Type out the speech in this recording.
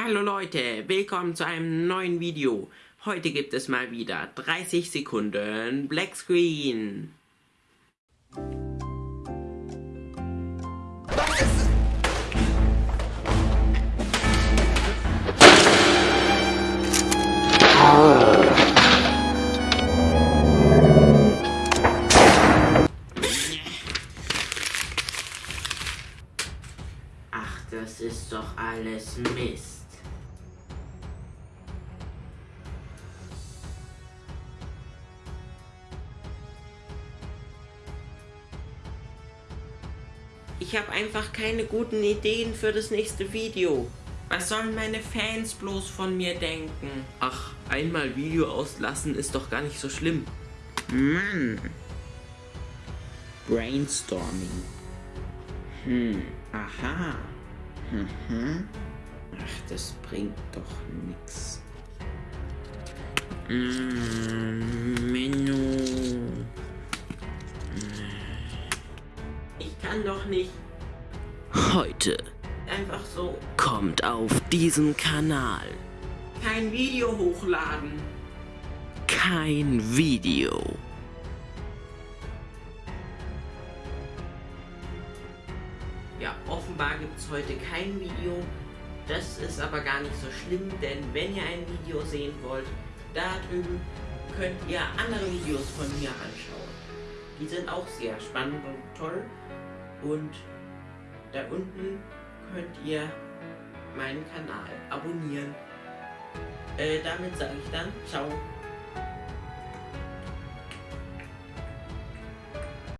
Hallo Leute, willkommen zu einem neuen Video. Heute gibt es mal wieder 30 Sekunden Black Screen. Ach, das ist doch alles Mist. Ich habe einfach keine guten Ideen für das nächste Video. Was sollen meine Fans bloß von mir denken? Ach, einmal Video auslassen ist doch gar nicht so schlimm. Mann. Brainstorming. Hm, aha. Mhm. Ach, das bringt doch nix. Mm, kann doch nicht Heute einfach so kommt auf diesem Kanal kein Video hochladen. kein Video. Ja, offenbar gibt es heute kein Video. Das ist aber gar nicht so schlimm, denn wenn ihr ein Video sehen wollt, da drüben könnt ihr andere Videos von mir anschauen. Die sind auch sehr spannend und toll. Und da unten könnt ihr meinen Kanal abonnieren. Äh, damit sage ich dann, ciao.